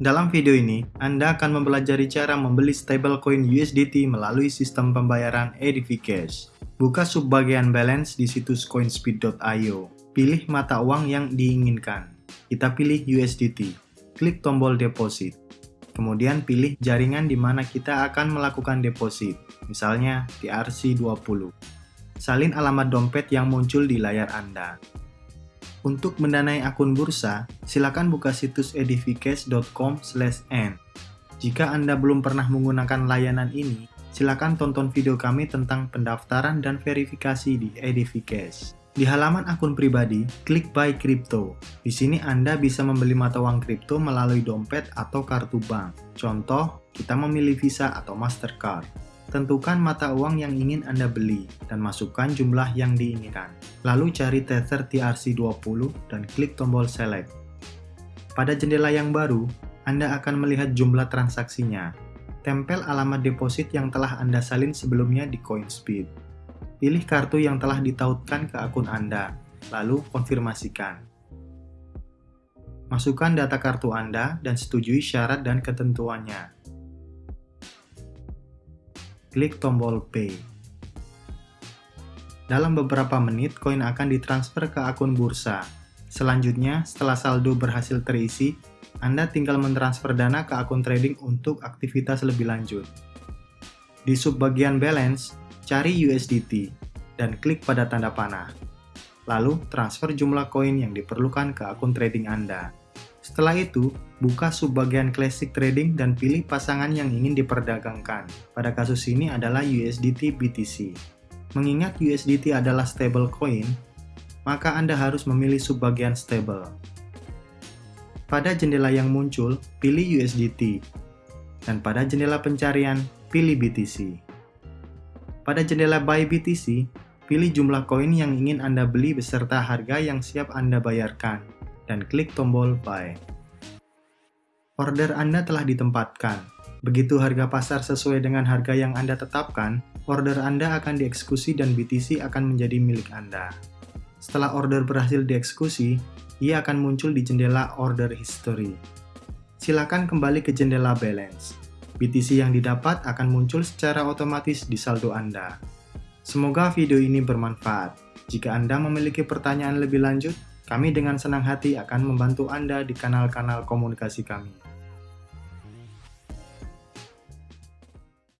Dalam video ini, Anda akan mempelajari cara membeli stablecoin USDT melalui sistem pembayaran EDV Cash. Buka subbagian balance di situs coinspeed.io. Pilih mata uang yang diinginkan. Kita pilih USDT. Klik tombol deposit. Kemudian pilih jaringan di mana kita akan melakukan deposit, misalnya di RC20. Salin alamat dompet yang muncul di layar Anda. Untuk mendanai akun bursa, silakan buka situs edvcash.com/n. Jika Anda belum pernah menggunakan layanan ini, silakan tonton video kami tentang pendaftaran dan verifikasi di edvcash. Di halaman akun pribadi, klik Buy Crypto. Di sini Anda bisa membeli mata uang kripto melalui dompet atau kartu bank. Contoh, kita memilih Visa atau Mastercard. Tentukan mata uang yang ingin Anda beli dan masukkan jumlah yang diinginkan. Lalu cari Tether TRC20 dan klik tombol Select. Pada jendela yang baru, Anda akan melihat jumlah transaksinya. Tempel alamat deposit yang telah Anda salin sebelumnya di CoinSpeed. Pilih kartu yang telah ditautkan ke akun Anda, lalu konfirmasikan. Masukkan data kartu Anda dan setujui syarat dan ketentuannya klik tombol Pay. Dalam beberapa menit, koin akan ditransfer ke akun bursa. Selanjutnya, setelah saldo berhasil terisi, Anda tinggal mentransfer dana ke akun trading untuk aktivitas lebih lanjut. Di subbagian balance, cari USDT dan klik pada tanda panah. Lalu, transfer jumlah koin yang diperlukan ke akun trading Anda. Setelah itu, buka subbagian Classic Trading dan pilih pasangan yang ingin diperdagangkan. Pada kasus ini adalah USDT BTC. Mengingat USDT adalah stable coin, maka Anda harus memilih subbagian stable. Pada jendela yang muncul, pilih USDT. Dan pada jendela pencarian, pilih BTC. Pada jendela Buy BTC, pilih jumlah koin yang ingin Anda beli beserta harga yang siap Anda bayarkan dan klik tombol Buy. Order Anda telah ditempatkan. Begitu harga pasar sesuai dengan harga yang Anda tetapkan, order Anda akan dieksekusi dan BTC akan menjadi milik Anda. Setelah order berhasil dieksekusi, ia akan muncul di jendela Order History. Silakan kembali ke jendela Balance. BTC yang didapat akan muncul secara otomatis di saldo Anda. Semoga video ini bermanfaat. Jika Anda memiliki pertanyaan lebih lanjut, kami dengan senang hati akan membantu Anda di kanal-kanal komunikasi kami.